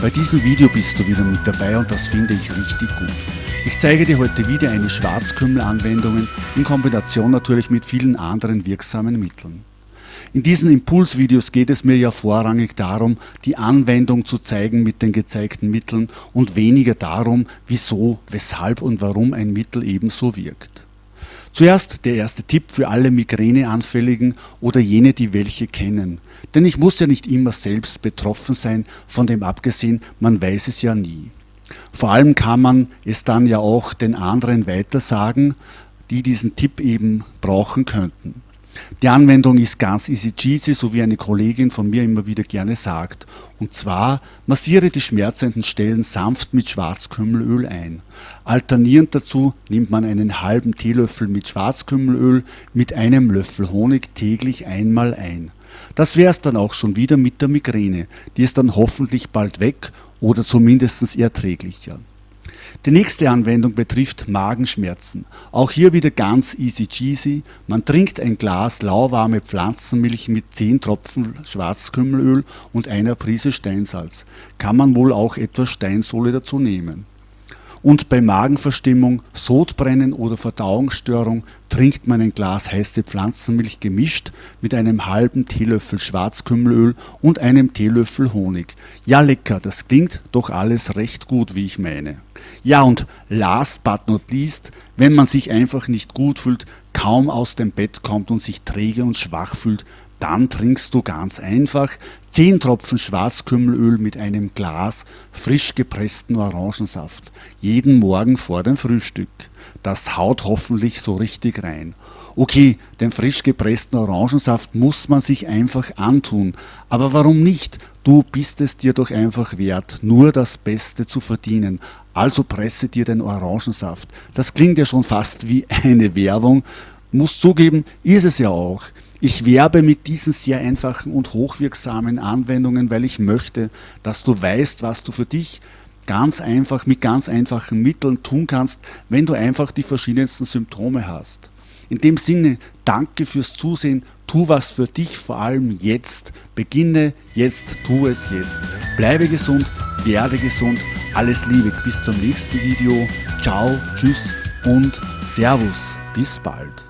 Bei diesem Video bist du wieder mit dabei und das finde ich richtig gut. Ich zeige dir heute wieder eine Schwarzkümmel-Anwendungen in Kombination natürlich mit vielen anderen wirksamen Mitteln. In diesen Impulsvideos geht es mir ja vorrangig darum, die Anwendung zu zeigen mit den gezeigten Mitteln und weniger darum, wieso, weshalb und warum ein Mittel ebenso wirkt. Zuerst der erste Tipp für alle Migräneanfälligen oder jene, die welche kennen. Denn ich muss ja nicht immer selbst betroffen sein, von dem abgesehen, man weiß es ja nie. Vor allem kann man es dann ja auch den anderen weitersagen, die diesen Tipp eben brauchen könnten. Die Anwendung ist ganz easy cheesy, so wie eine Kollegin von mir immer wieder gerne sagt. Und zwar massiere die schmerzenden Stellen sanft mit Schwarzkümmelöl ein. Alternierend dazu nimmt man einen halben Teelöffel mit Schwarzkümmelöl mit einem Löffel Honig täglich einmal ein. Das wäre es dann auch schon wieder mit der Migräne. Die ist dann hoffentlich bald weg oder zumindest erträglicher. Die nächste Anwendung betrifft Magenschmerzen. Auch hier wieder ganz easy cheesy. Man trinkt ein Glas lauwarme Pflanzenmilch mit 10 Tropfen Schwarzkümmelöl und einer Prise Steinsalz. Kann man wohl auch etwas Steinsohle dazu nehmen. Und bei Magenverstimmung, Sodbrennen oder Verdauungsstörung trinkt man ein Glas heiße Pflanzenmilch gemischt mit einem halben Teelöffel Schwarzkümmelöl und einem Teelöffel Honig. Ja lecker, das klingt doch alles recht gut, wie ich meine. Ja und last but not least, wenn man sich einfach nicht gut fühlt, kaum aus dem Bett kommt und sich träge und schwach fühlt, dann trinkst du ganz einfach 10 Tropfen Schwarzkümmelöl mit einem Glas frisch gepressten Orangensaft. Jeden Morgen vor dem Frühstück. Das haut hoffentlich so richtig rein. Okay, den frisch gepressten Orangensaft muss man sich einfach antun. Aber warum nicht? Du bist es dir doch einfach wert, nur das Beste zu verdienen. Also presse dir den Orangensaft. Das klingt ja schon fast wie eine Werbung. Muss zugeben, ist es ja auch. Ich werbe mit diesen sehr einfachen und hochwirksamen Anwendungen, weil ich möchte, dass du weißt, was du für dich ganz einfach mit ganz einfachen Mitteln tun kannst, wenn du einfach die verschiedensten Symptome hast. In dem Sinne, danke fürs Zusehen, tu was für dich, vor allem jetzt. Beginne jetzt, tu es jetzt. Bleibe gesund, werde gesund, alles Liebe, bis zum nächsten Video. Ciao, tschüss und Servus, bis bald.